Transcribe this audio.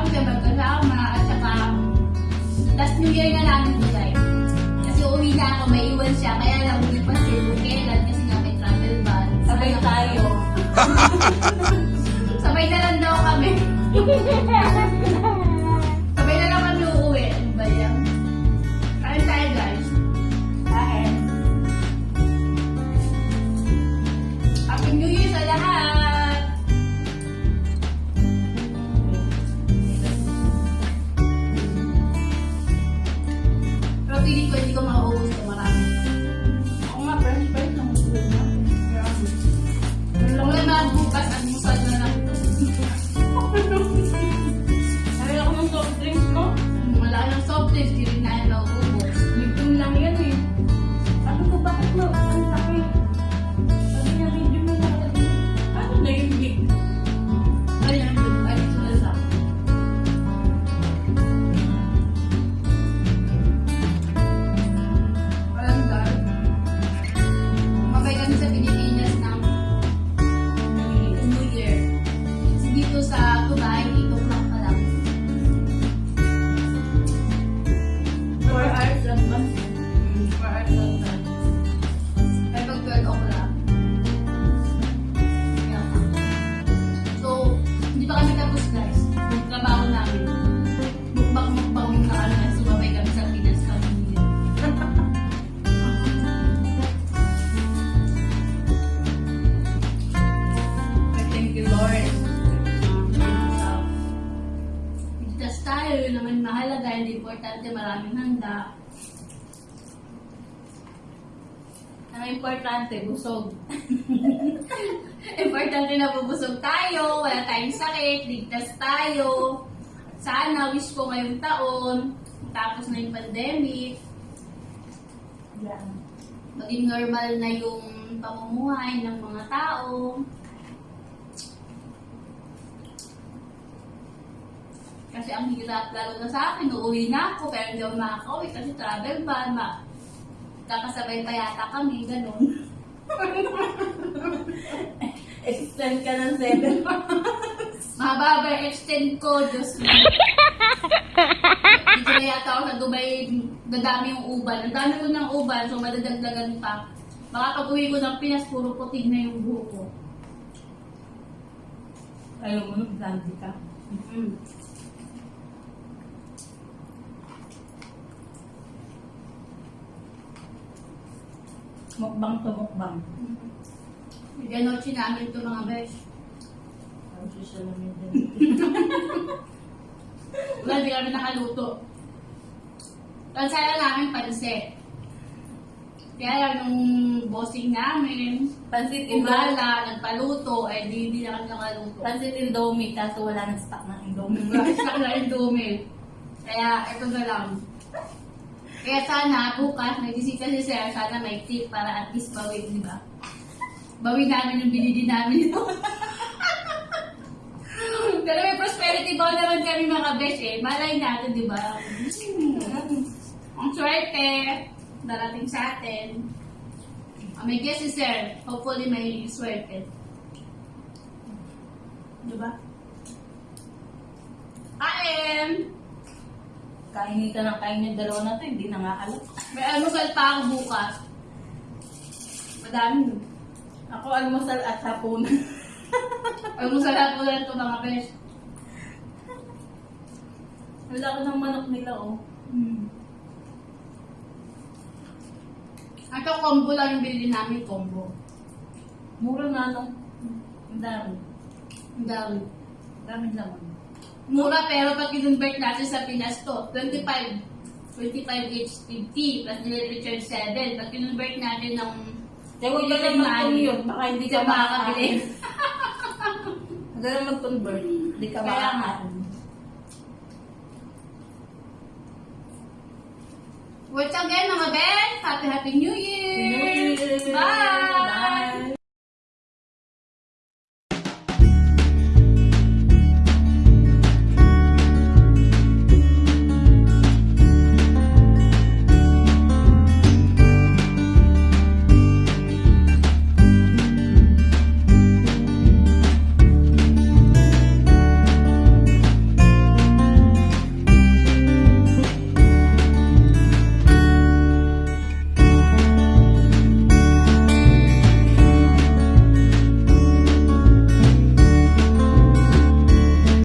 Mindanao, Tabagal Rama, at saka last New Year na namin Dubai. Kasi uwi na ako, may iwan siya, kaya lang uwi pa si Bukela kasi nga may travel ban. Sabay tayo. hindi importante maraming handa. Ang importante, busog. Importante na bubusog tayo, wala tayong sakit, ligtas tayo. Sana, wish ko ngayong taon, tapos na yung pandemic, Yan. maging normal na yung pamumuhay ng mga tao. Kasi ang hirap lalo na sa akin, uuwi na ako, pero hindi ako makakauwi kasi travel ban, ma kakasabay pa yata kami, ganun. Extend ka ng seven Mahaba ba yung extend ko, Diyos mo. Hindi na yata ako sa Dubai, dadami yung uban. Ang dami ko ng uban, so madadagdagan pa. Baka pag uwi ko ng Pinas, puro puting na yung buhok ko. Ayaw mo nung ka. Mm. Mukbang to mukbang. Ganochi namin ito mga besh. Ang social media. Wala, hindi kami nakaluto. Ang saya namin pansit. Kaya lang nung bossing namin, Pansit Indomie. umala, nagpaluto, eh di, hindi na kami nakaluto. Pansit Indomie, kaso wala nang stock ng Indomie. Isa na rin dumi. Kaya, ito na lang. Kaya sana, bukas, may bisita si Sir, sana may tip para at least bawi, di ba? Bawi namin yung binili namin ito. Pero may prosperity ball naman kami mga besh eh. Malay natin, di ba? Hmm. Ang swerte, darating sa atin. Ah, may guess si Sir. Hopefully may swerte. Di ba? Kain! Kainitan ng kain yung dalawa na to, hindi na nga alam. May almusal pa ako bukas. Madami. Ako almusal at hapon. Almusal ako lang ito mga besh. wala ko ng manok nila oh. Hmm. Ito combo lang yung binili namin, combo. Mura na no. Ang dami. Ang dami. Ang dami naman. Mura pero pag kinonvert natin sa Pinas to, 25 25 each 50 plus recharge 7. Pag kinonvert natin ng Kaya huwag ka ka mag yun. Baka hindi ka makakabili. Huwag ka na mag-convert. Hindi ka makakain. Once again mga Ben, Happy Happy New Year! New Year! Bye!